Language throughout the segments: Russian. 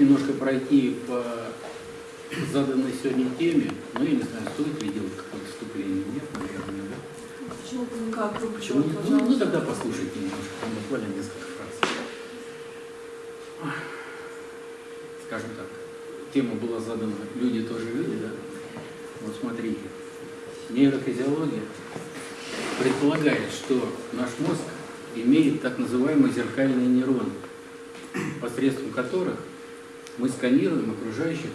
немножко пройти по заданной сегодня теме. Ну, я не знаю, стоит ли делать какое-то вступление. Нет, наверное, да? Почему никак? Почему? Почему, Ну, ну, пожалуйста. тогда послушайте немножко, там буквально несколько фраз. Скажем так, тема была задана «Люди тоже люди», да? Вот смотрите, нейрофизиология предполагает, что наш мозг имеет так называемые зеркальные нейроны, посредством которых мы сканируем окружающих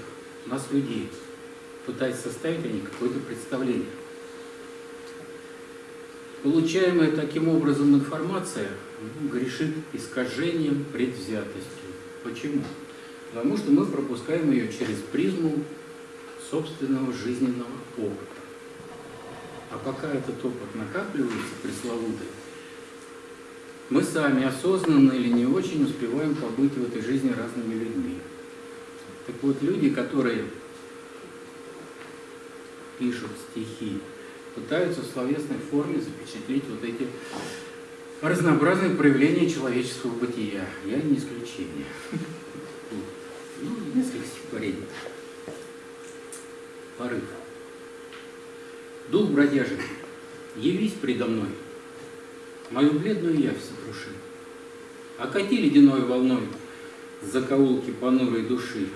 нас людей, пытаясь составить о них какое-то представление. Получаемая таким образом информация грешит искажением, предвзятостью. Почему? Потому что мы пропускаем ее через призму собственного жизненного опыта. А пока этот опыт накапливается пресловутый, мы сами осознанно или не очень успеваем побыть в этой жизни разными людьми. Так вот, люди, которые пишут стихи, пытаются в словесной форме запечатлеть вот эти разнообразные проявления человеческого бытия. Я не исключение. Ну, несколько стихотворений. Порыв. Дух бродяжий, явись предо мной, мою бледную явь сокруши. Окати ледяной волной закоулки понурой души.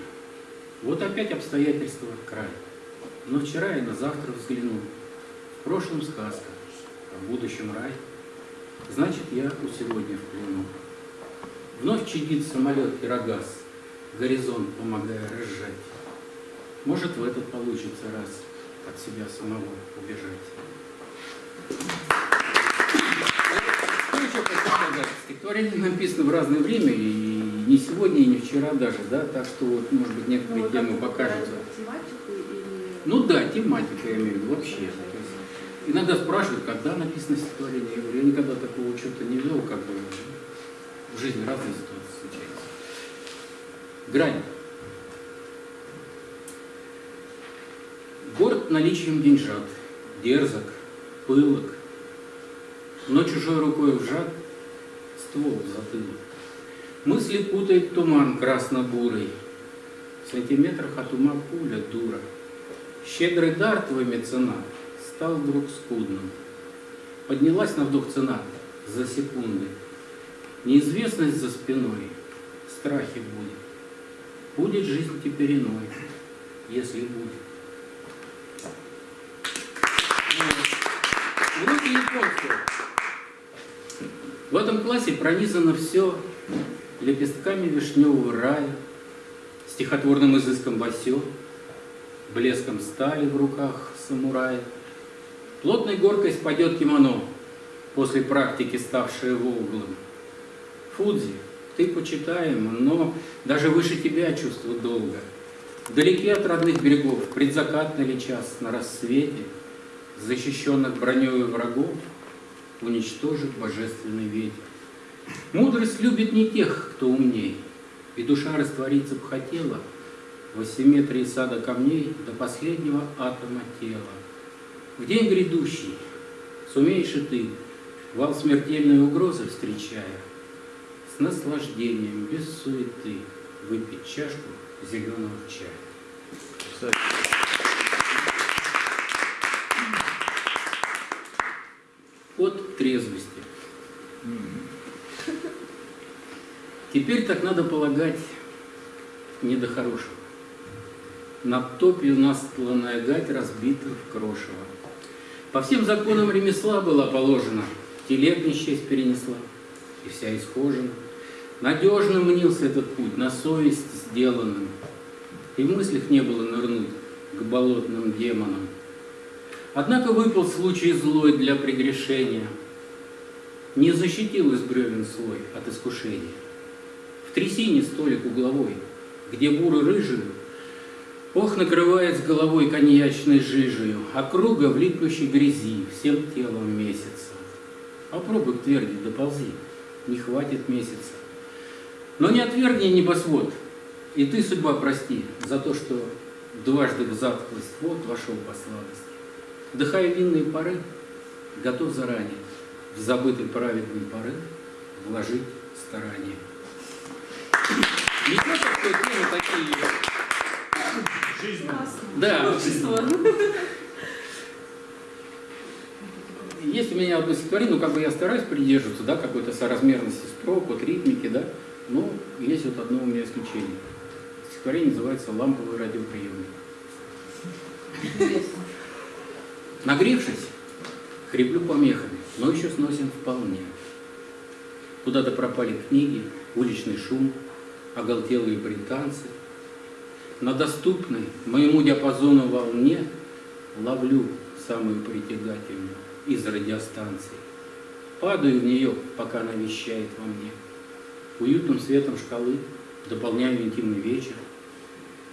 Вот опять обстоятельства край. Но вчера и на завтра взглянул. В прошлом сказка, а в будущем рай. Значит, я у сегодня в плену. Вновь чадит самолет Пирогаз, горизонт помогая разжать. Может, в этот получится раз от себя самого убежать. Сказать? Стихотворение написано в разное время, и не сегодня, и не вчера даже, да, так что, вот, может быть, Ну, некоторые вы темы как покажутся. выбираете тематику или... Ну да, тематика, я имею в виду, вообще. Есть иногда спрашивают, когда написано стихотворение. Я говорю, я никогда такого учета не вел, как бы в жизни разные ситуации случаются. Грань. Город наличием деньжат, дерзок, пылок, но чужой рукой вжат ствол затылок. Мысли путает туман красно-бурый, в сантиметрах от ума пуля дура. Щедрый дар твой меценат стал вдруг скудным. Поднялась на вдох цена за секунды. Неизвестность за спиной, страхи будет. Будет жизнь теперь иной, если будет. Вот. Уроки японского. В этом классе пронизано все лепестками вишневого рая, стихотворным изыском басё, блеском стали в руках самурая. Плотной горкой спадет кимоно, после практики ставшее волглым. Фудзи, ты почитаем, но даже выше тебя чувство долга. Вдалеке от родных берегов, предзакатный ли час на рассвете, защищенных броней врагов, уничтожит божественный ветер. Мудрость любит не тех, кто умней, и душа раствориться б хотела в асимметрии сада камней до последнего атома тела. В день грядущий сумеешь и ты, вал смертельной угрозы встречая, с наслаждением, без суеты, выпить чашку зеленого чая. От трезвости. Теперь так надо полагать не до хорошего. На топью настланная гать разбита в крошево. По всем законам ремесла была положена, телег несчесть перенесла, и вся исхожена. Надежно мнился этот путь, на совесть сделанным, и в мыслях не было нырнуть к болотным демонам. Однако выпал случай злой для прегрешения, не защитил из бревен слой от искушения. В трясине столик угловой, где буры рыжую, Ох, накрывает с головой коньячной жижею, Округа в липнущей грязи, всем телом месяца. Попробуй к тверди доползи, не хватит месяца. Но не отвергни небосвод, и ты, судьба, прости, За то, что дважды в затхлость вот вошел по сладости. Вдыхая винные пары, готов заранее В забытый праведный порыв вложить старание. В той теме такие... Жизнь. Да. Есть у меня одно стихотворение, ну как бы я стараюсь придерживаться, да, какой-то соразмерности строк, вот ритмики, да, но есть вот одно у меня исключение. Стихотворение называется «Ламповый радиоприемник». Нагревшись, хриплю помехами, но еще сносен вполне. Куда-то пропали книги, уличный шум, оголтелые британцы. На доступной моему диапазону волне ловлю самую притягательную из радиостанций. Падаю в нее, пока она вещает во мне. Уютным светом шкалы дополняю интимный вечер.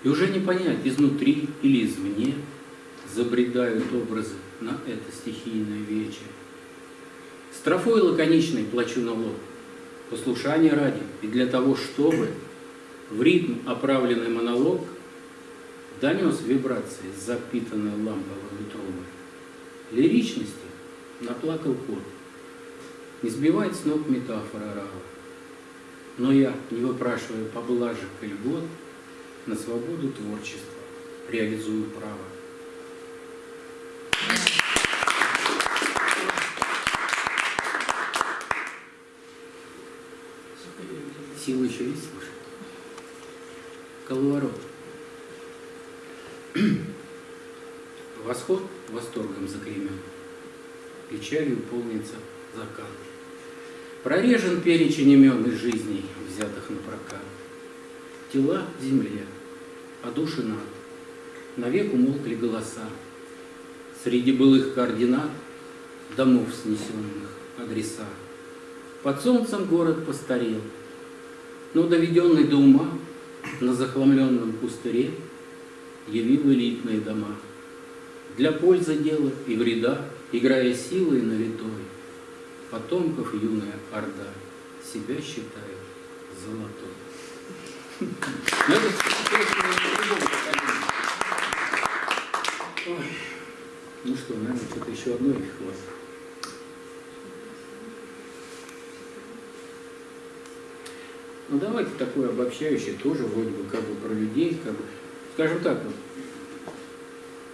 И уже не понять, изнутри или извне забредают образы на это стихийное вечер. Строфой лаконичной плачу на лоб, послушание ради, и для того, чтобы в ритм оправленный монолог донес вибрации, запитанной ламповой трубой. Лиричности наплакал кот, не сбивает с ног метафора рава. Но я, не выпрашивая поблажек и льгот, на свободу творчества реализую право. Сила еще есть, слушай? Коловорот. Восход восторгом заклеймен, печалью полнится закат. Прорежен перечень имен из жизней, взятых на прокат. Тела земле, а души над. Навек умолкли голоса. Среди былых координат домов снесенных адреса. Под солнцем город постарел, но доведенный до ума на захламленном пустыре явил элитные дома. Для пользы дела и вреда, играя силой на литой, потомков юная орда себя считает золотой. Ой. Ну что, наверное, что-то еще одно и хватит. Ну давайте такое обобщающее тоже вроде бы как бы про людей, как бы, скажем так, вот,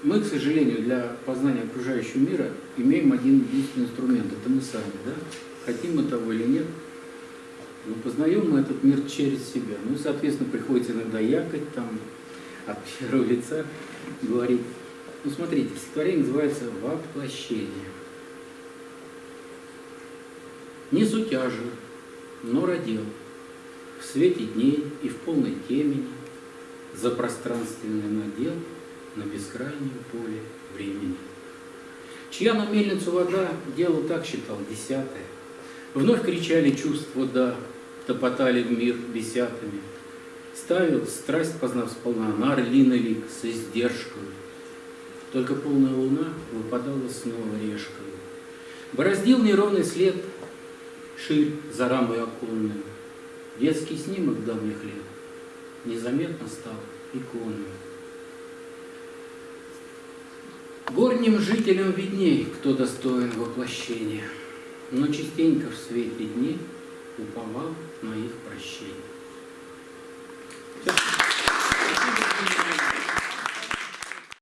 мы, к сожалению, для познания окружающего мира имеем один единственный инструмент, это мы сами, да? Хотим мы того или нет, но познаем мы этот мир через себя. Ну и, соответственно, приходится иногда якать там, от первого лица говорить. Ну, смотрите, стихотворение называется «Воплощение». Не сутяжен, но родил свете дней и в полной темени за пространственный надел на бескрайнем поле времени. Чья на мельницу вода, дело так считал десятое. Вновь кричали чувства «да», топотали в мир десятыми. Ставил, страсть познав сполна, на орлиный лик с издержкой. Только полная луна выпадала снова решкой. Бороздил неровный след, ширь за рамой оконной. Детский снимок давних лет незаметно стал иконой. Горним жителям видней, кто достоин воплощения, но частенько в свете дней уповал на их прощение.